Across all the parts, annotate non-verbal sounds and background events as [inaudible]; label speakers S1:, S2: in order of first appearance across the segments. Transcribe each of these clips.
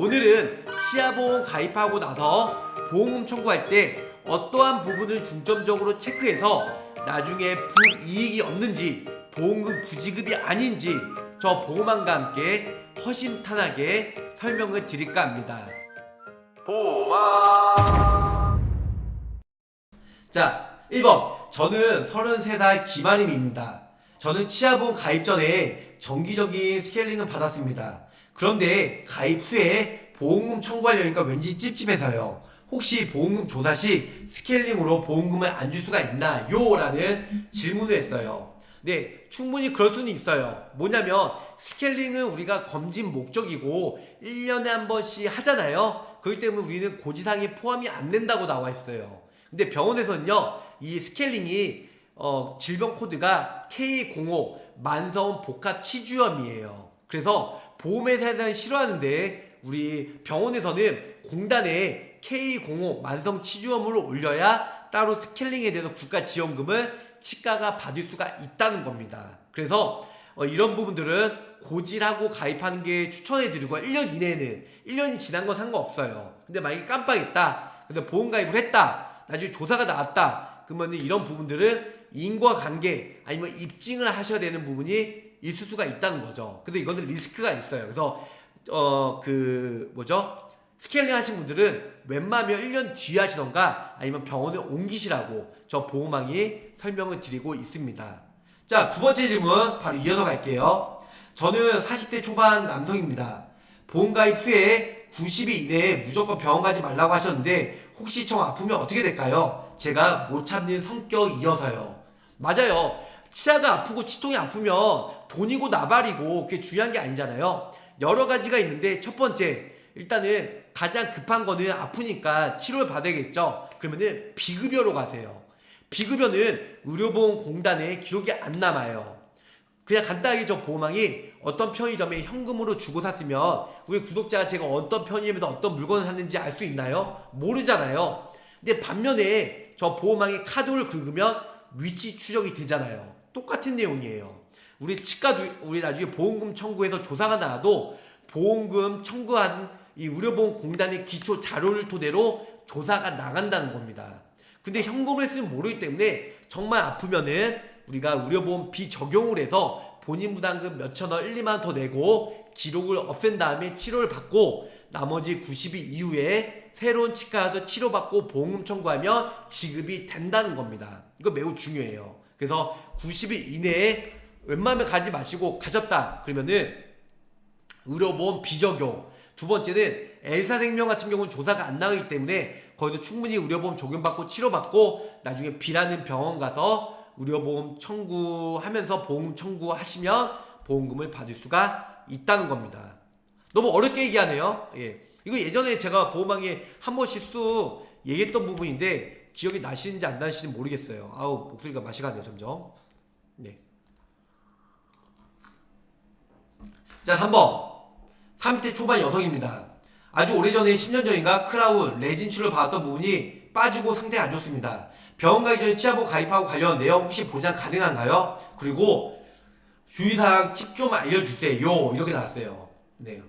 S1: 오늘은 치아보험 가입하고 나서 보험금 청구할 때 어떠한 부분을 중점적으로 체크해서 나중에 불이익이 없는지 보험금 부지급이 아닌지 저 보험왕과 함께 허심탄회하게 설명을 드릴까 합니다. 자 1번 저는 33살 김아림입니다. 저는 치아보험 가입 전에 정기적인 스케일링을 받았습니다. 그런데 가입 후에 보험금 청구하려니까 왠지 찝찝해서요. 혹시 보험금 조사 시 스케일링으로 보험금을 안 줄 수가 있나요? 라는 질문을 했어요. 네, 충분히 그럴 수는 있어요. 뭐냐면 스케일링은 우리가 검진 목적이고 1년에 한 번씩 하잖아요. 그렇기 때문에 우리는 고지사항이 포함이 안 된다고 나와 있어요. 근데 병원에서는요. 이 스케일링이 어, 질병 코드가 K05 만성 복합 치주염이에요. 그래서 보험회사는 싫어하는데 우리 병원에서는 공단에 K05 만성 치주염으로 올려야 따로 스케일링에 대해서 국가 지원금을 치과가 받을 수가 있다는 겁니다. 그래서 어, 이런 부분들은 고질하고 가입하는 게 추천해드리고 1년 이내에는 1년이 지난 건 상관없어요. 근데 만약에 깜빡했다. 근데 보험 가입을 했다. 나중에 조사가 나왔다. 그러면 이런 부분들은 인과관계 아니면 입증을 하셔야 되는 부분이 있을 수가 있다는 거죠. 근데 이거는 리스크가 있어요. 그래서 어 그 뭐죠? 스케일링 하신 분들은 웬만하면 1년 뒤에 하시던가 아니면 병원에 옮기시라고 저 보험왕이 설명을 드리고 있습니다. 자, 두 번째 질문 바로 이어서 갈게요. 저는 40대 초반 남성입니다. 보험 가입 후에 90일 이내에 무조건 병원 가지 말라고 하셨는데 혹시 저 아프면 어떻게 될까요? 제가 못 참는 성격이어서요. 맞아요. 치아가 아프고 치통이 아프면 돈이고 나발이고 그게 중요한 게 아니잖아요. 여러 가지가 있는데 첫 번째 일단은 가장 급한 거는 아프니까 치료를 받아야겠죠. 그러면은 비급여로 가세요. 비급여는 의료보험공단에 기록이 안 남아요. 그냥 간단하게 저 보험왕이 어떤 편의점에 현금으로 주고 샀으면 우리 구독자가 제가 어떤 편의점에서 어떤 물건을 샀는지 알 수 있나요? 모르잖아요. 근데 반면에 저 보험왕이 카드를 긁으면 위치 추적이 되잖아요. 똑같은 내용이에요. 우리 치과도 우리 나중에 보험금 청구해서 조사가 나와도 보험금 청구한 이 의료보험공단의 기초 자료를 토대로 조사가 나간다는 겁니다. 근데 현금을 했으면 모르기 때문에 정말 아프면은 우리가 의료보험 비적용을 해서 본인 부담금 몇천 원, 1, 2만 원 더 내고 기록을 없앤 다음에 치료를 받고 나머지 90일 이후에 새로운 치과에서 치료받고 보험금 청구하면 지급이 된다는 겁니다. 이거 매우 중요해요. 그래서 90일 이내에 웬만하면 가지 마시고 가졌다 그러면은 의료보험 비적용 두 번째는 엘사생명 같은 경우는 조사가 안 나가기 때문에 거기도 충분히 의료보험 적용받고 치료받고 나중에 B라는 병원 가서 의료보험 청구하면서 보험 청구하시면 보험금을 받을 수가 있다는 겁니다. 너무 어렵게 얘기하네요. 예. 이거 예전에 제가 보험왕에 한 번씩 쑥 얘기했던 부분인데 기억이 나시는지 안 나시는지 모르겠어요. 아우 목소리가 맛이 가네요 점점. 네. 자 3번 30대 초반 여성입니다. 아주 오래전에 10년 전인가 크라운 레진 치료를 받았던 부분이 빠지고 상태가 안 좋습니다. 병원 가기 전에 치아보험 가입하고 관련 내용 혹시 보장 가능한가요? 그리고 주의사항 팁 좀 알려주세요. 이렇게 나왔어요. 네.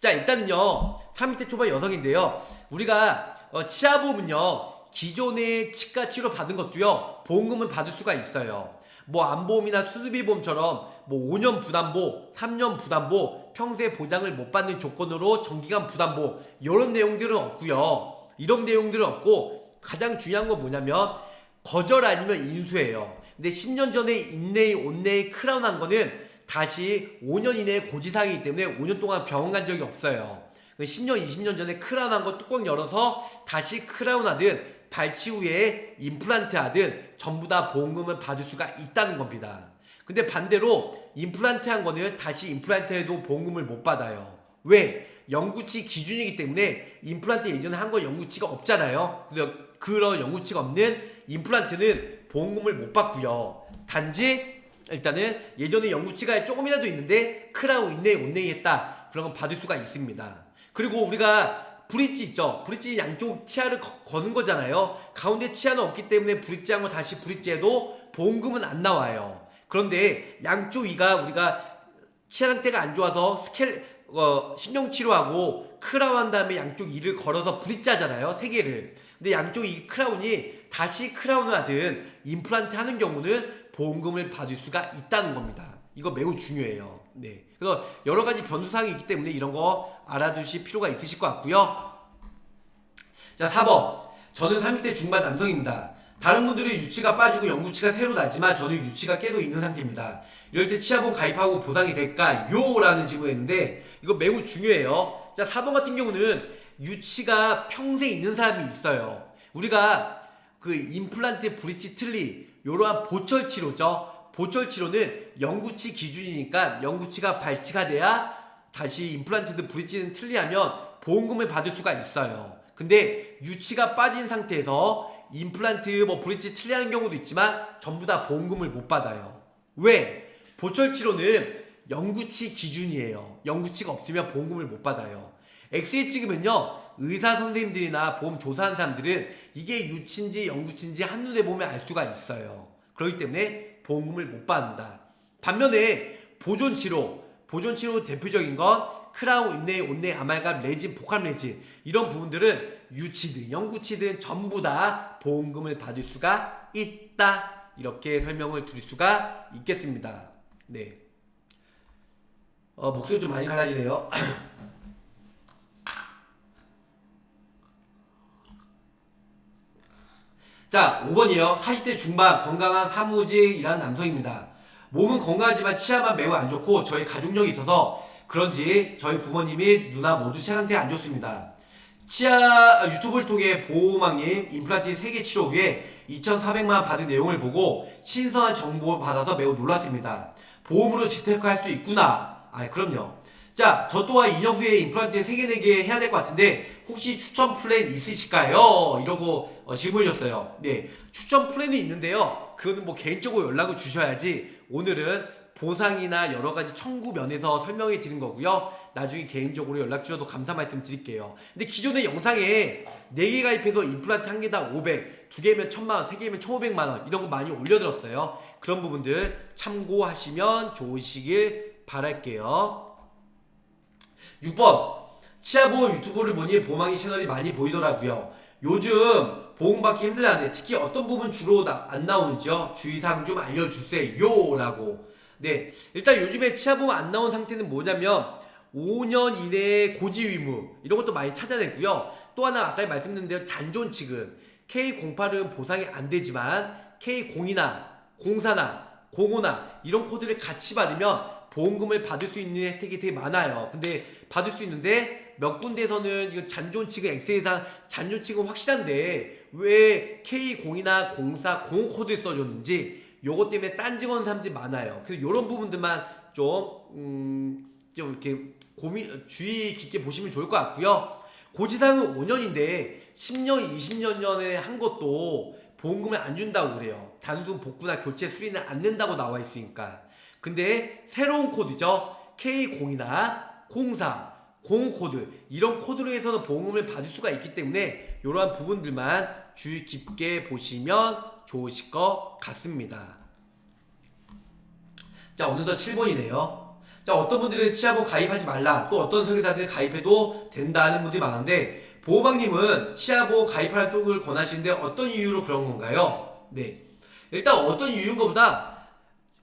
S1: 자 일단은요 30대 초반 여성인데요 우리가 어, 치아 보험은요 기존의 치과 치료 받은 것도요 보험금을 받을 수가 있어요. 뭐 안보험이나 수술비 보험처럼 뭐 5년 부담보 3년 부담보 평생 보장을 못 받는 조건으로 정기간 부담보 이런 내용들은 없고요. 이런 내용들은 없고 가장 중요한 건 뭐냐면 거절 아니면 인수예요. 근데 10년 전에 인네이 온네이 크라운 한 거는 다시 5년 이내에 고지사항이기 때문에 5년 동안 병원 간 적이 없어요. 10년, 20년 전에 크라운 한 거 뚜껑 열어서 다시 크라운 하든 발치 후에 임플란트 하든 전부 다 보험금을 받을 수가 있다는 겁니다. 근데 반대로 임플란트 한 거는 다시 임플란트 해도 보험금을 못 받아요. 왜? 영구치 기준이기 때문에 임플란트 예전에 한 거 영구치가 없잖아요. 그래서 그런 영구치가 없는 임플란트는 보험금을 못 받고요. 단지 일단은 예전에 영구치가 조금이라도 있는데 크라운 인내이 온네이 했다 그런 건 받을 수가 있습니다 그리고 우리가 브릿지 있죠? 브릿지 양쪽 치아를 거, 는 거잖아요. 가운데 치아는 없기 때문에 브릿지 한 거 다시 브릿지 해도 보험금은 안 나와요. 그런데 양쪽 이가 우리가 치아 상태가 안 좋아서 스켈 어, 신경치료하고 크라운 한 다음에 양쪽 이를 걸어서 브릿지하잖아요 세 개를. 근데 양쪽 이 크라운이 다시 크라운을 하든 임플란트 하는 경우는 보험금을 받을 수가 있다는 겁니다 이거 매우 중요해요. 네. 그래서 여러 가지 변수사항이 있기 때문에 이런 거 알아두실 필요가 있으실 것 같고요. 자 4번. 저는 30대 중반 남성입니다. 다른 분들은 유치가 빠지고 영구치가 새로 나지만 저는 유치가 깨도 있는 상태입니다. 이럴 때 치아보험 가입하고 보상이 될까요? 라는 질문이었는데 이거 매우 중요해요. 자 4번 같은 경우는 유치가 평생 있는 사람이 있어요. 우리가 그 임플란트 브릿지 틀리 이러한 보철 치료죠 보철 치료는 영구치 기준이니까 영구치가 발치가 돼야 다시 임플란트든 브릿지는 틀리하면 보험금을 받을 수가 있어요 근데 유치가 빠진 상태에서 임플란트 뭐 브릿지 틀리하는 경우도 있지만 전부 다 보험금을 못 받아요 왜? 보철 치료는 영구치 기준이에요. 영구치가 없으면 보험금을 못 받아요. 엑스레이 찍으면요. 의사 선생님들이나 보험 조사한 사람들은 이게 유치인지 영구치인지 한눈에 보면 알 수가 있어요. 그렇기 때문에 보험금을 못 받는다. 반면에 보존 치료, 보존 치료 대표적인 건 크라운, 인내, 온내, 아말감, 레진, 복합 레진 이런 부분들은 유치든 영구치든 전부 다 보험금을 받을 수가 있다. 이렇게 설명을 드릴 수가 있겠습니다. 네. 어, 목소리 좀 많이 갈라지네요. [clears throat] 자, 5번이요. 40대 중반 건강한 사무직 일하는 남성입니다. 몸은 건강하지만 치아만 매우 안 좋고 저희 가족력이 있어서 그런지 저희 부모님이 누나 모두 치아 상태가 안 좋습니다. 치아 유튜브를 통해 보호망님 임플란트 3개 치료 후에 2,400만 받은 내용을 보고 신선한 정보를 받아서 매우 놀랐습니다. 보험으로 재테크할 수 있구나. 아, 그럼요. 자, 저 또한 인형수에 임플란트 3개, 4개 해야 될 것 같은데 혹시 추천 플랜 있으실까요? 이러고 어, 질문 주셨어요. 네, 추천 플랜이 있는데요. 그거는 뭐 개인적으로 연락을 주셔야지 오늘은 보상이나 여러 가지 청구 면에서 설명해 드린 거고요. 나중에 개인적으로 연락 주셔도 감사 말씀 드릴게요. 근데 기존의 영상에 4개 가입해서 임플란트 한 개당 500, 2개면 1000만원, 3개면 1500만원 이런 거 많이 올려드렸어요. 그런 부분들 참고하시면 좋으시길 바랄게요. 6번 치아보험 유튜브를 보니 보망이 채널이 많이 보이더라고요. 요즘 보험받기 힘들다는데 특히 어떤 부분 주로 나, 안 나오는지요? 주의사항 좀 알려주세요 라고 네 일단 요즘에 치아보험 안 나온 상태는 뭐냐면 5년 이내에 고지의무 이런 것도 많이 찾아냈고요. 또 하나 아까 말씀드린 대로 잔존치금 K08은 보상이 안 되지만 K02나 04나 05나 이런 코드를 같이 받으면 보험금을 받을 수 있는 혜택이 되게 많아요. 근데 받을 수 있는데 몇 군데에서는 이거 잔존치금 엑셀상 잔존치금 확실한데 왜 K02나 04, 05 코드를 써줬는지 요것 때문에 딴지거는 사람들이 많아요. 그래서 이런 부분들만 좀, 음, 좀 이렇게 고민, 주의 깊게 보시면 좋을 것 같고요. 고지사항은 5년인데 10년, 20년 전에 한 것도 보험금을 안 준다고 그래요. 단순 복구나 교체 수리는 않는다고 나와 있으니까. 근데 새로운 코드죠. K0이나 04, 05 코드 이런 코드로 해서는 보험금을 받을 수가 있기 때문에 이러한 부분들만 주의 깊게 보시면 좋으실 것 같습니다. 자 오늘도 7번이네요. 자 어떤 분들은 치아보험 가입하지 말라 또 어떤 설계사들 가입해도 된다는 분들이 많은데 보호방님은 치아보험 가입하는 쪽을 권하시는데 어떤 이유로 그런 건가요? 네 일단 어떤 이유인 것보다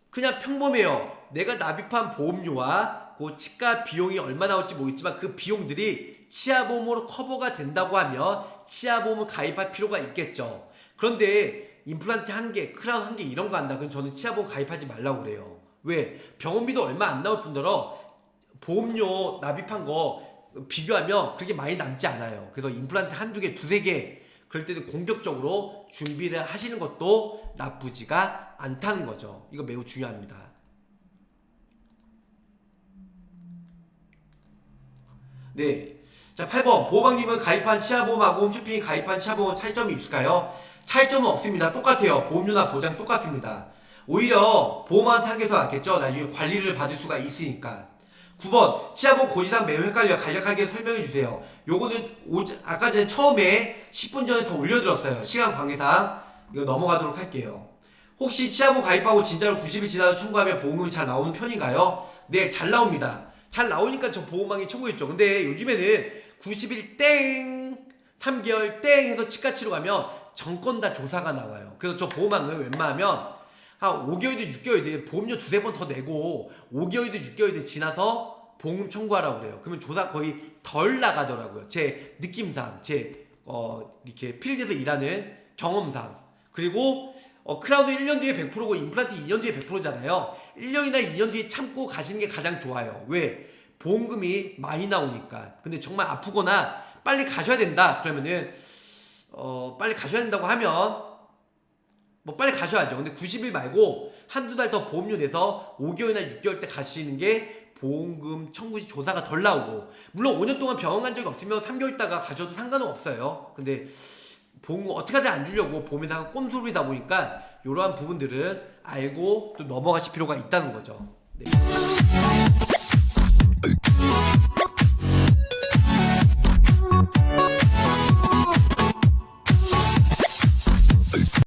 S1: 그냥 평범해요. 내가 납입한 보험료와 그 치과 비용이 얼마 나올지 모르겠지만 그 비용들이 치아보험으로 커버가 된다고 하면 치아보험을 가입할 필요가 있겠죠. 그런데 임플란트 한 개, 크라운 한 개 이런 거 한다. 그럼 저는 치아보험 가입하지 말라고 그래요. 왜? 병원비도 얼마 안 나올 뿐더러 보험료 납입한 거 비교하면 그렇게 많이 남지 않아요. 그래서 임플란트 한두 개, 두세 개 그럴 때는 공격적으로 준비를 하시는 것도 나쁘지가 않다는 거죠. 이거 매우 중요합니다. 네. 자, 8번. 보호방님은 가입한 치아보험하고 홈쇼핑이 가입한 치아보험 차이점이 있을까요? 차이점은 없습니다. 똑같아요. 보험료나 보장 똑같습니다. 오히려 보험한테 한게 더 낫겠죠? 나중에 관리를 받을 수가 있으니까. 9번. 치아보험 고지사항 매우 헷갈려. 간략하게 설명해 주세요. 요거는 오, 아까 전에 처음에 10분 전에 더 올려드렸어요. 시간 관계상. 이거 넘어가도록 할게요. 혹시 치아보험 가입하고 진짜로 90일 지나서 청구하면 보험금이 잘 나오는 편인가요? 네, 잘 나옵니다. 잘 나오니까 저 보험왕이 청구했죠. 근데 요즘에는 90일 땡, 3개월 땡 해서 치과 치료 가면 정권 다 조사가 나와요. 그래서 저 보험왕은 웬만하면 한 5개월이든 6개월이든 보험료 두세 번 더 내고 5개월이든 6개월이든 지나서 보험 청구하라고 그래요. 그러면 조사 거의 덜 나가더라고요. 제 느낌상, 제 어, 이렇게 필드에서 일하는 경험상. 그리고 어, 크라운은 1년 뒤에 100%고 임플란트 2년 뒤에 100%잖아요. 1년이나 2년 뒤에 참고 가시는 게 가장 좋아요. 왜? 보험금이 많이 나오니까. 근데 정말 아프거나 빨리 가셔야 된다. 그러면은 어, 빨리 가셔야 된다고 하면 뭐 빨리 가셔야죠. 근데 90일 말고 한두 달 더 보험료 내서 5개월이나 6개월 때 가시는 게 보험금 청구 시 조사가 덜 나오고 물론 5년 동안 병원 간 적이 없으면 3개월 있다가 가셔도 상관은 없어요. 근데 보험금 어떻게 하든 안 주려고 보험회사가 꼼수부리다 보니까 이러한 부분들은 알고 또 넘어가실 필요가 있다는 거죠. 네.